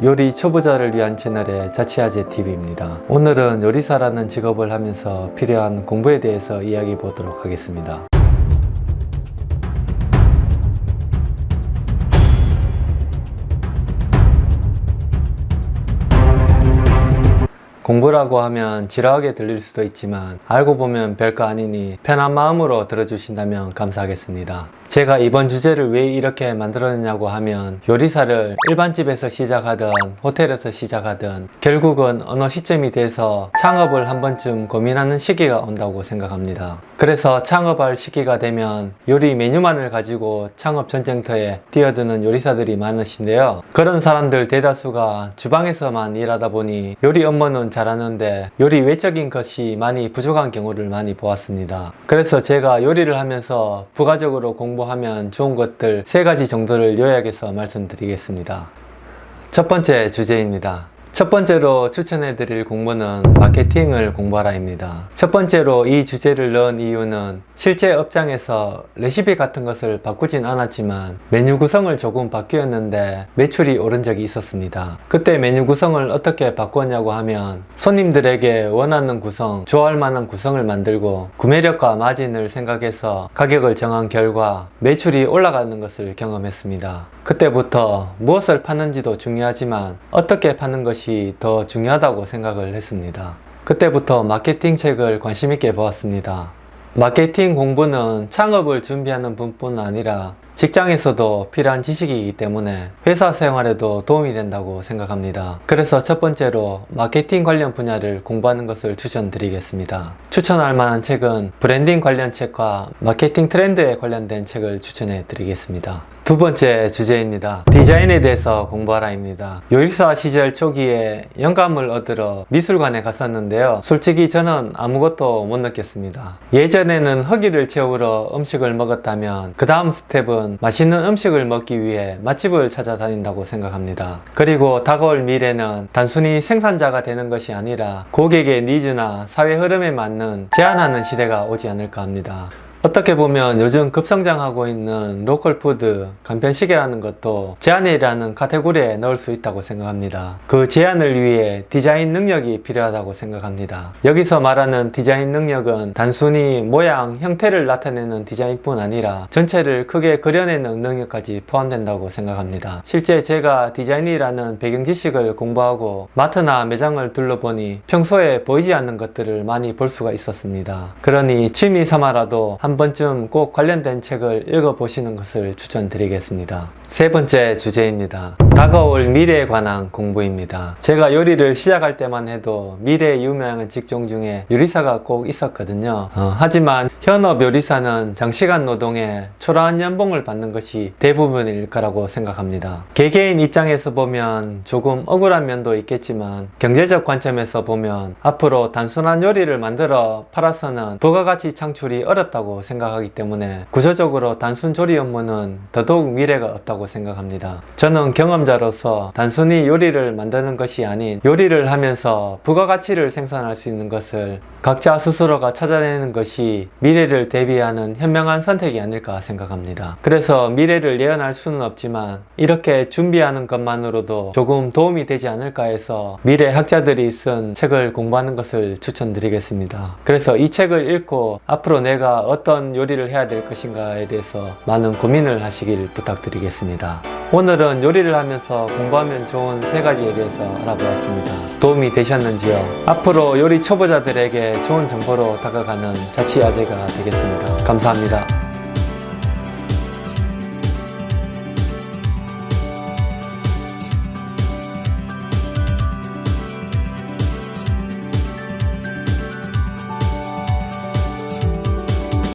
요리 초보자를 위한 채널의 자취아재 TV입니다. 오늘은 요리사라는 직업을 하면서 필요한 공부에 대해서 이야기해 보도록 하겠습니다. 공부라고 하면 지루하게 들릴 수도 있지만 알고 보면 별거 아니니 편한 마음으로 들어주신다면 감사하겠습니다. 제가 이번 주제를 왜 이렇게 만들었냐고 하면 요리사를 일반집에서 시작하든 호텔에서 시작하든 결국은 어느 시점이 돼서 창업을 한 번쯤 고민하는 시기가 온다고 생각합니다. 그래서 창업할 시기가 되면 요리 메뉴만을 가지고 창업 전쟁터에 뛰어드는 요리사들이 많으신데요. 그런 사람들 대다수가 주방에서만 일하다 보니 요리 업무는 잘하는데 요리 외적인 것이 많이 부족한 경우를 많이 보았습니다. 그래서 제가 요리를 하면서 부가적으로 공부하면 좋은 것들 세 가지 정도를 요약해서 말씀드리겠습니다. 첫 번째 주제입니다. 첫 번째로 추천해 드릴 공부는 마케팅을 공부하라 입니다. 첫 번째로 이 주제를 넣은 이유는 실제 업장에서 레시피 같은 것을 바꾸진 않았지만 메뉴 구성을 조금 바뀌었는데 매출이 오른 적이 있었습니다. 그때 메뉴 구성을 어떻게 바꿨냐고 하면 손님들에게 원하는 구성, 좋아할 만한 구성을 만들고 구매력과 마진을 생각해서 가격을 정한 결과 매출이 올라가는 것을 경험했습니다. 그때부터 무엇을 파는지도 중요하지만 어떻게 파는 것이 더 중요하다고 생각을 했습니다. 그때부터 마케팅 책을 관심있게 보았습니다. 마케팅 공부는 창업을 준비하는 분뿐 아니라 직장에서도 필요한 지식이기 때문에 회사 생활에도 도움이 된다고 생각합니다. 그래서 첫 번째로 마케팅 관련 분야를 공부하는 것을 추천드리겠습니다. 추천할 만한 책은 브랜딩 관련 책과 마케팅 트렌드에 관련된 책을 추천해 드리겠습니다. 두 번째 주제입니다. 디자인에 대해서 공부하라입니다. 요리사 시절 초기에 영감을 얻으러 미술관에 갔었는데요. 솔직히 저는 아무것도 못 느꼈습니다. 예전에는 허기를 채우러 음식을 먹었다면 그 다음 스텝은 맛있는 음식을 먹기 위해 맛집을 찾아다닌다고 생각합니다. 그리고 다가올 미래는 단순히 생산자가 되는 것이 아니라 고객의 needs나 사회 흐름에 맞는 제안하는 시대가 오지 않을까 합니다. 어떻게 보면 요즘 급성장하고 있는 local food, 간편식이라는 것도 제안이라는 카테고리에 넣을 수 있다고 생각합니다. 그 제안을 위해 디자인 능력이 필요하다고 생각합니다. 여기서 말하는 디자인 능력은 단순히 모양, 형태를 나타내는 디자인뿐 아니라 전체를 크게 그려내는 능력까지 포함된다고 생각합니다. 실제 제가 디자인이라는 배경 지식을 공부하고 마트나 매장을 둘러보니 평소에 보이지 않는 것들을 많이 볼 수가 있었습니다. 그러니 취미 삼아라도 한 번쯤 꼭 관련된 책을 읽어보시는 것을 추천드리겠습니다. 세 번째 주제입니다. 다가올 미래에 관한 공부입니다. 제가 요리를 시작할 때만 해도 미래에 유명한 직종 중에 요리사가 꼭 있었거든요. 어, 하지만 현업 요리사는 장시간 노동에 초라한 연봉을 받는 것이 대부분일 거라고 생각합니다. 개개인 입장에서 보면 조금 억울한 면도 있겠지만 경제적 관점에서 보면 앞으로 단순한 요리를 만들어 팔아서는 부가가치 창출이 어렵다고 생각하기 때문에 구조적으로 단순 조리 업무는 더더욱 미래가 없다고 생각합니다. 저는 경험자로서 단순히 요리를 만드는 것이 아닌 요리를 하면서 부가가치를 생산할 수 있는 것을 각자 스스로가 찾아내는 것이 미래를 대비하는 현명한 선택이 아닐까 생각합니다. 그래서 미래를 예언할 수는 없지만 이렇게 준비하는 것만으로도 조금 도움이 되지 않을까 해서 미래 학자들이 쓴 책을 공부하는 것을 추천드리겠습니다. 그래서 이 책을 읽고 앞으로 내가 어떤 요리를 해야 될 것인가에 대해서 많은 고민을 하시길 부탁드리겠습니다. 오늘은 요리를 하면서 공부하면 좋은 세 가지에 대해서 알아보았습니다. 도움이 되셨는지요? 앞으로 요리 초보자들에게 좋은 정보로 다가가는 자취아재가 되겠습니다. 감사합니다.